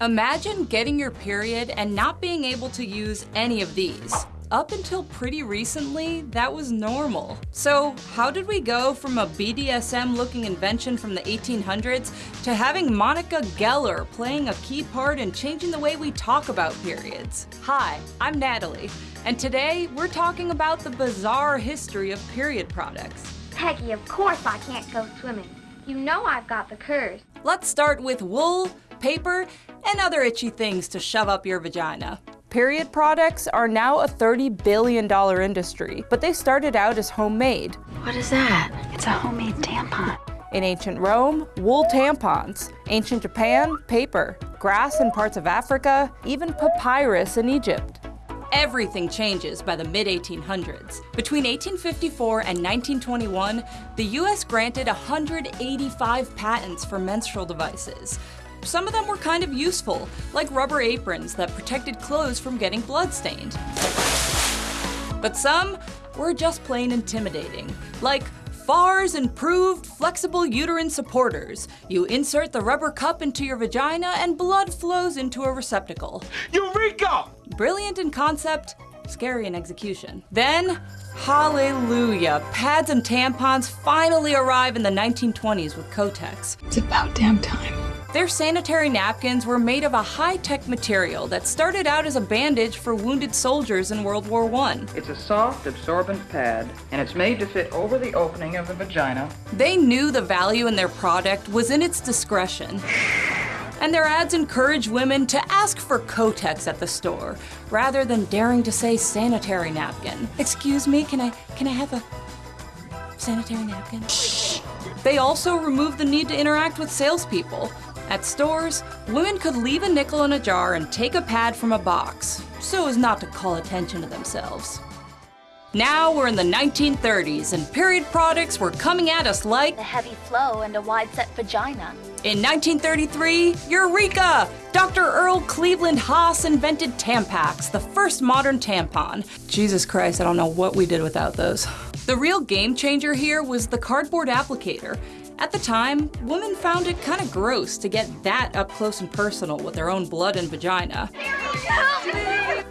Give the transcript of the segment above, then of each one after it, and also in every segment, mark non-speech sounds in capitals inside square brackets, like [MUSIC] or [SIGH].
Imagine getting your period and not being able to use any of these. Up until pretty recently, that was normal. So how did we go from a BDSM-looking invention from the 1800s to having Monica Geller playing a key part in changing the way we talk about periods? Hi, I'm Natalie, and today we're talking about the bizarre history of period products. Peggy, of course I can't go swimming. You know I've got the curse. Let's start with wool, paper, and other itchy things to shove up your vagina. Period products are now a $30 billion industry, but they started out as homemade. What is that? It's a homemade tampon. In ancient Rome, wool tampons. Ancient Japan, paper. Grass in parts of Africa, even papyrus in Egypt. Everything changes by the mid-1800s. Between 1854 and 1921, the US granted 185 patents for menstrual devices. Some of them were kind of useful, like rubber aprons that protected clothes from getting bloodstained. But some were just plain intimidating, like FARS improved flexible uterine supporters. You insert the rubber cup into your vagina and blood flows into a receptacle. Eureka! Brilliant in concept, scary in execution. Then, hallelujah, pads and tampons finally arrive in the 1920s with Kotex. It's about damn time. Their sanitary napkins were made of a high-tech material that started out as a bandage for wounded soldiers in World War I. It's a soft, absorbent pad, and it's made to fit over the opening of the vagina. They knew the value in their product was in its discretion. And their ads encourage women to ask for Kotex at the store, rather than daring to say sanitary napkin. Excuse me, can I, can I have a sanitary napkin? They also removed the need to interact with salespeople. At stores, women could leave a nickel in a jar and take a pad from a box, so as not to call attention to themselves. Now we're in the 1930s and period products were coming at us like a heavy flow and a wide set vagina. In 1933, Eureka! Dr. Earl Cleveland Haas invented Tampax, the first modern tampon. Jesus Christ, I don't know what we did without those. The real game changer here was the cardboard applicator. At the time, women found it kind of gross to get that up close and personal with their own blood and vagina.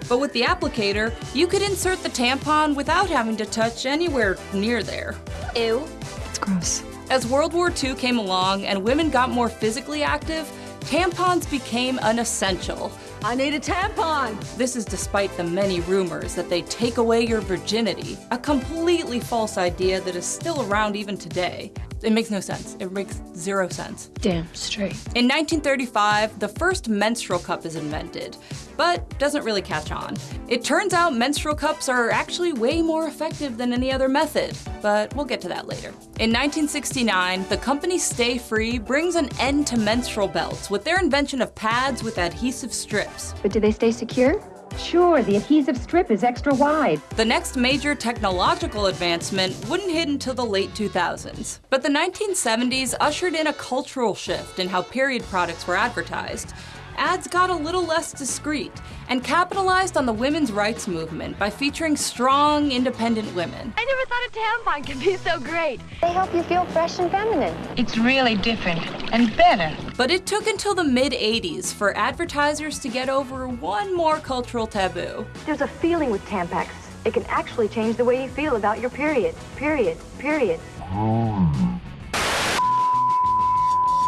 But with the applicator, you could insert the tampon without having to touch anywhere near there. Ew. It's gross. As World War II came along and women got more physically active, tampons became an essential. I need a tampon! This is despite the many rumors that they take away your virginity, a completely false idea that is still around even today. It makes no sense. It makes zero sense. Damn straight. In 1935, the first menstrual cup is invented, but doesn't really catch on. It turns out menstrual cups are actually way more effective than any other method, but we'll get to that later. In 1969, the company Stayfree brings an end to menstrual belts with their invention of pads with adhesive strips. But do they stay secure? Sure, the adhesive strip is extra wide. The next major technological advancement wouldn't hit until the late 2000s. But the 1970s ushered in a cultural shift in how period products were advertised. Ads got a little less discreet and capitalized on the women's rights movement by featuring strong, independent women. I never thought a tampon could be so great. They help you feel fresh and feminine. It's really different and better. But it took until the mid-80s for advertisers to get over one more cultural taboo. There's a feeling with Tampax. It can actually change the way you feel about your period. Period. Period.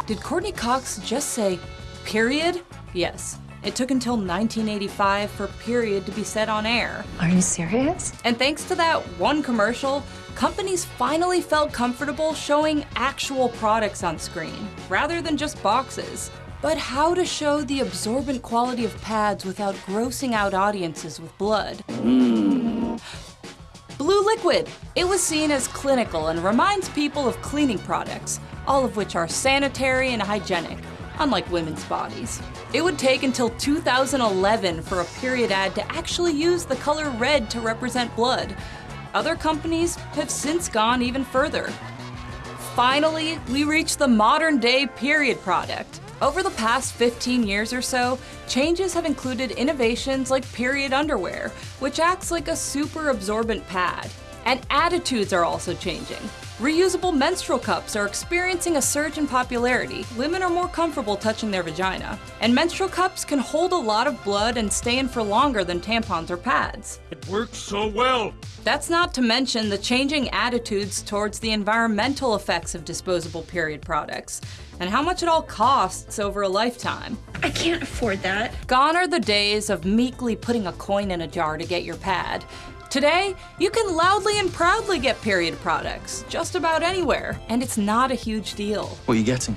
Did Courteney Cox just say, period? Yes. It took until 1985 for period to be set on air. Are you serious? And thanks to that one commercial, companies finally felt comfortable showing actual products on screen, rather than just boxes. But how to show the absorbent quality of pads without grossing out audiences with blood? Hmm. Blue liquid. It was seen as clinical and reminds people of cleaning products, all of which are sanitary and hygienic, unlike women's bodies. It would take until 2011 for a period ad to actually use the color red to represent blood. Other companies have since gone even further. Finally, we reach the modern day period product. Over the past 15 years or so, changes have included innovations like period underwear, which acts like a super absorbent pad. And attitudes are also changing. Reusable menstrual cups are experiencing a surge in popularity. Women are more comfortable touching their vagina. And menstrual cups can hold a lot of blood and stay in for longer than tampons or pads. It works so well. That's not to mention the changing attitudes towards the environmental effects of disposable period products and how much it all costs over a lifetime. I can't afford that. Gone are the days of meekly putting a coin in a jar to get your pad. Today, you can loudly and proudly get period products just about anywhere, and it's not a huge deal. What are you getting?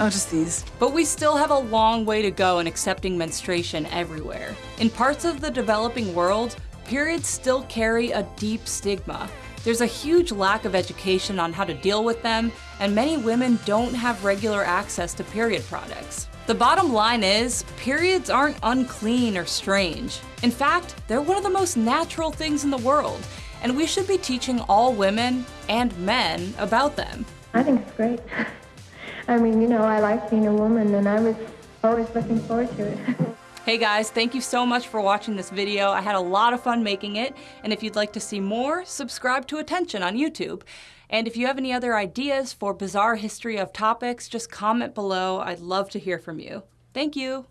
Oh, just these. But we still have a long way to go in accepting menstruation everywhere. In parts of the developing world, periods still carry a deep stigma. There's a huge lack of education on how to deal with them, and many women don't have regular access to period products. The bottom line is, periods aren't unclean or strange. In fact, they're one of the most natural things in the world, and we should be teaching all women and men about them. I think it's great. [LAUGHS] I mean, you know, I like being a woman, and I was always looking forward to it. [LAUGHS] Hey guys, thank you so much for watching this video. I had a lot of fun making it, and if you'd like to see more, subscribe to Attention on YouTube. And if you have any other ideas for bizarre history of topics, just comment below. I'd love to hear from you. Thank you.